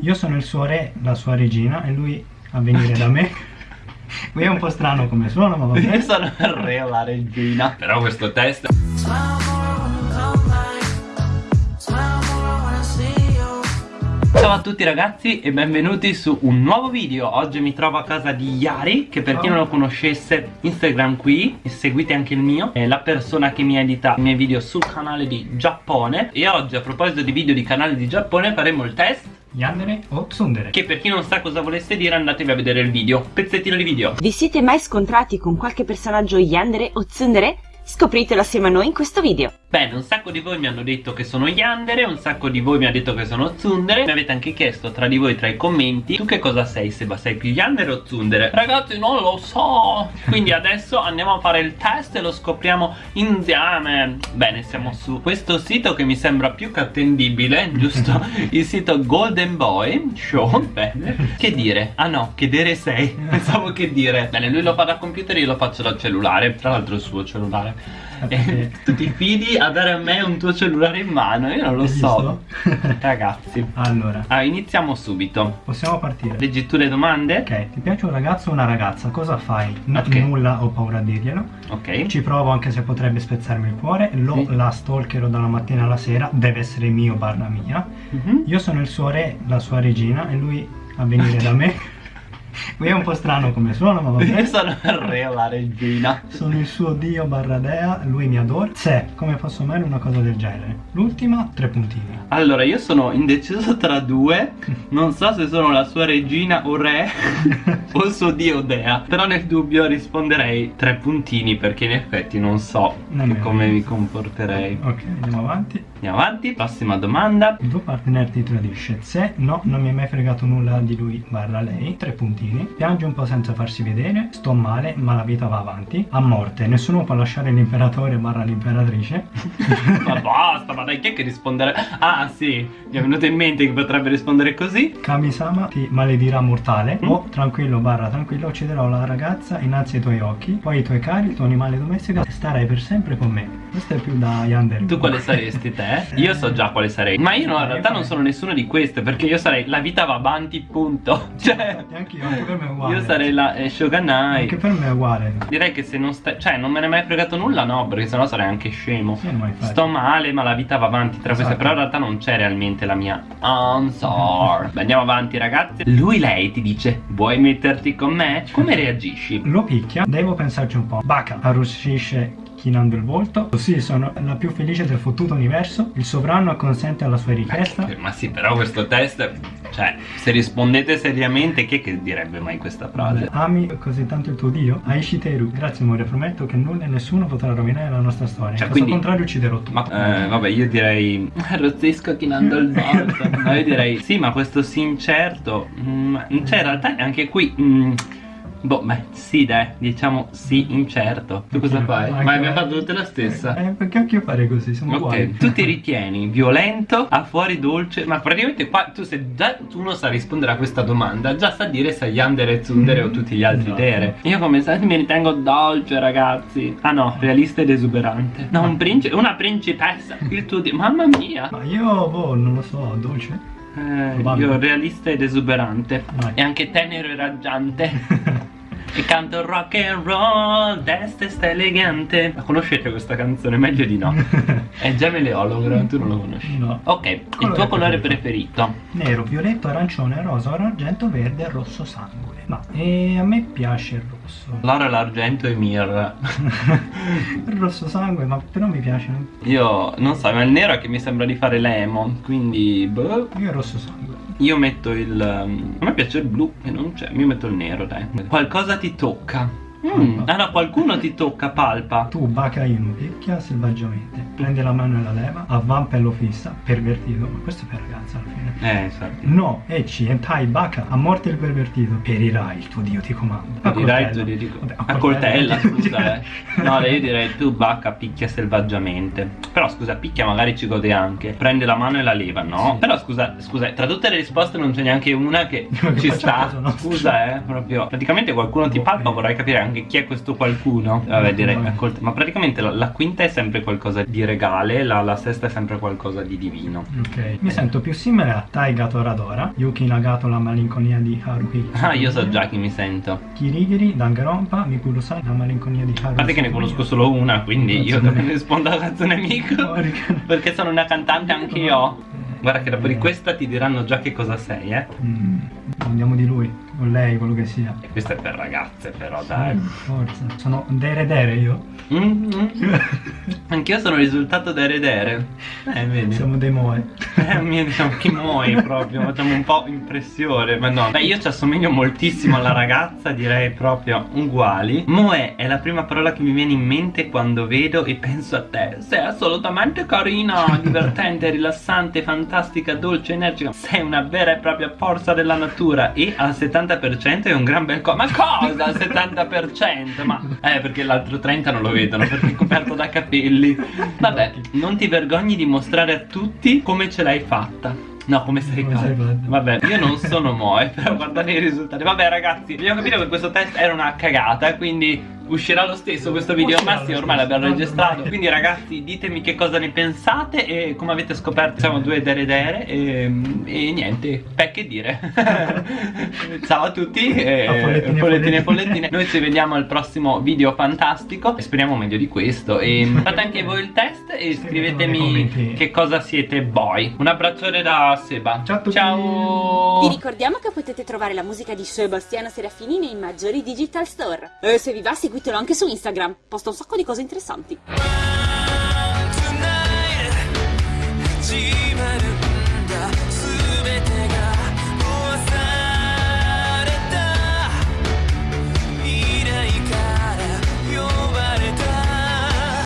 Io sono il suo re, la sua regina e lui a venire da me. Qui è un po' strano come suono, ma va Io bene. sono il re o la regina Però questo test Ciao a tutti ragazzi e benvenuti su un nuovo video Oggi mi trovo a casa di Yari Che per chi non lo conoscesse Instagram qui E seguite anche il mio È la persona che mi edita i miei video sul canale di Giappone E oggi a proposito di video di canale di Giappone Faremo il test Yandere o Tsundere? Che per chi non sa cosa volesse dire andatevi a vedere il video Pezzettino di video Vi siete mai scontrati con qualche personaggio yandere o tsundere? Scopritelo assieme a noi in questo video. Bene, un sacco di voi mi hanno detto che sono Yandere, un sacco di voi mi ha detto che sono Tsundere Mi avete anche chiesto tra di voi, tra i commenti, tu che cosa sei, Seba? Sei più Yandere o Tsundere? Ragazzi, non lo so! Quindi adesso andiamo a fare il test e lo scopriamo insieme Bene, siamo su questo sito che mi sembra più che attendibile, giusto? Il sito Golden Boy Show, bene Che dire? Ah no, che dire sei? Pensavo che dire Bene, lui lo fa da computer io lo faccio da cellulare Tra l'altro il suo cellulare e tu ti fidi a dare a me un tuo cellulare in mano? Io non lo so. Ragazzi. allora, Ah, iniziamo subito. possiamo partire. Leggi tu le domande? Ok, ti piace un ragazzo o una ragazza? Cosa fai? N- Ok. Nulla, ho paura a dirglielo. Ok. Ci provo anche se potrebbe spezzarmi il cuore. Lo Sì. la stalkerò dalla mattina alla sera. Deve essere mio barra mia. Mhm. Io sono il suo re, la sua regina e lui a venire da me. Qui è un po' strano come suono, ma va Io bene. sono il re o la regina. Sono il suo dio barra dea, lui mi adora. Se, come posso mai una cosa del genere? L'ultima, tre puntini. Allora, io sono indeciso tra due. Non so se sono la sua regina o re o il suo dio dea. Però nel dubbio risponderei tre puntini perché in effetti non so Nemmeno. come mi comporterei. Ok, andiamo avanti. Andiamo avanti, prossima domanda. Il tuo partner ti tradisce. Se no, non mi è mai fregato nulla di lui barra lei. Tre puntini. Piange un po' senza farsi vedere. Sto male, ma la vita va avanti. A morte. Nessuno può lasciare l'imperatore barra l'imperatrice. ma basta, ma dai, chi è che rispondere? Ah, sì, mi è venuto in mente che potrebbe rispondere così. Kamisama ti maledirà mortale. Mm. O tranquillo barra tranquillo ucciderò la ragazza innanzi ai tuoi occhi. Poi i tuoi cari, il tuo animale domestico e starai per sempre con me. Questo è più da Yandere. Tu quale saresti te? Io so già quale sarei. Ma io no, in realtà non sono nessuno di queste perché io sarei la vita va avanti, punto. Cioè, anche io, anche per me è uguale. io sarei la eh, Shogunai. Anche per me è uguale. Direi che se non stai, cioè non me ne è mai fregato nulla, no, perché sennò sarei anche scemo. Sì. Sto male, ma la vita va avanti tra queste, Esatto. però in realtà non c'è realmente la mia answer. Beh, andiamo avanti, ragazzi. Lui, lei ti dice: Vuoi metterti con me? Come reagisci? Lo picchia, devo pensarci un po'. Baka arrossisce chinando il volto. Sì, sono la più felice del fottuto universo. Il sovrano acconsente alla sua richiesta. Eh, Ma sì, però questo test, cioè, se rispondete seriamente, chi è che direbbe mai questa frase? Ami così tanto il tuo dio? Aishiteru, grazie amore, prometto che nulla e nessuno potrà rovinare la nostra storia. Cioè, caso quindi- contrario ucciderò tu. Ma eh, vabbè, io direi. Arrozzisco chinando il volto. No, io direi. Sì, ma questo sì incerto. mm, cioè, in realtà anche qui. mm, boh, beh, sì, dai, diciamo sì incerto. Tu cosa fai? Ma abbiamo fatto tutte la stessa. Eh, perché anche io fare così? Sono uguali. Ok, tu ti ritieni violento, a fuori dolce, ma praticamente qua tu se già uno sa rispondere a questa domanda, già sa dire se Yandere, Tsundere o tutti gli altri Esatto. dere. Io come sai mi ritengo dolce, ragazzi. Ah no, realista ed esuberante. No, un principe, una principessa, il tuo dio. Mamma mia. Ma io, boh, non lo so, dolce. Eh, io realista ed esuberante. E anche tenero e raggiante. E canto rock and roll, destra sta elegante. La conoscete questa canzone? Meglio di no. È già Meleologo, tu non lo conosci. No. Ok, il Colore tuo colore preferito? preferito? Nero, violetto, arancione, rosa, oro, argento, verde, rosso sangue. Ma e a me piace il rosso. L'oro, l'argento e mirra. Il rosso sangue, ma però mi piace. Io non so, ma il nero è che mi sembra di fare l'emo. Quindi, boh. Io il rosso sangue. Io metto il. um, A me piace il blu e non c'è. Io metto il nero, dai. Qualcosa ti tocca. Mm. Ah no, qualcuno ti tocca, palpa. Tu, Baka Inu, picchia selvaggiamente. Prende la mano e la leva, avvampa e lo fissa, pervertito. Ma questo è per ragazza alla fine. Eh, infatti. No, Ecci, Entai, Baka, a morte il pervertito. Perirai, il tuo dio ti comanda. A Dirai coltella. tu di dico. Vabbè, A coltella, scusa, eh. No, io direi tu bacca picchia selvaggiamente. Però scusa, picchia magari ci gode anche. Prende la mano e la leva, no? Sì. Però scusa, scusa, tra tutte le risposte non c'è neanche una che Che ci sta. Scusa, eh, proprio. Praticamente qualcuno ti palpa, vorrei capire anche chi è questo qualcuno? Vabbè, direi accolt- Ma praticamente la, la quinta è sempre qualcosa di regale, la, la sesta è sempre qualcosa di divino. Ok, mi sento più simile a Taiga Toradora, Yuki Nagato la malinconia di Haruhi. Ah, io so già chi mi sento. Kirigiri, Danganronpa, Mikurusai, la malinconia di Haruhi. A parte che ne conosco solo una, quindi io ne rispondo a Hatsune Miku. Porca. Perché sono una cantante anche io. Guarda che dopo di questa ti diranno già che cosa sei, eh. Mm, andiamo di lui, o lei, quello che sia. E questa è per ragazze, però, Sì, dai. forza. Sono dere dere io. Mm, mm. Anch'io sono risultato da eredere. Eh, vedi. Siamo dei moe. Eh, mio, diciamo che muoio proprio, facciamo un po' impressione, ma no. Beh, io ci assomiglio moltissimo alla ragazza, direi proprio uguali. Moe è la prima parola che mi viene in mente quando vedo e penso a te. Sei assolutamente carina, divertente, rilassante, fantastica, dolce, energica. Sei una vera e propria forza della natura e al 70% è un gran bel co... Ma cosa al 70%? Ma... Eh, perché l'altro 30 non lo vedono perché è coperto da capelli. Vabbè, non ti vergogni di mostrare a tutti come ce l'hai fatta. No, come sei fatta. Vabbè, io non sono Moe, però guardate i risultati. Vabbè, ragazzi, dobbiamo capire che questo test era una cagata, quindi uscirà lo stesso questo video. Ma sì, ormai l'abbiamo registrato. ormai- Quindi, ragazzi, ditemi che cosa ne pensate e come avete scoperto, siamo due dere dere e, e niente, beh, che dire. Ciao a tutti, e, A pollettine e pollettine e pollettine. pollettine. Noi ci vediamo al prossimo video fantastico e speriamo meglio di questo. E fate anche voi il test e scrivetemi che cosa siete voi. Un abbraccione da Seba. Ciao a tutti. Ciao. Vi ricordiamo che potete trovare la musica di Sebastiano Serafini nei maggiori digital store. E se vi va seguitelo anche su Instagram, posta un sacco di cose interessanti.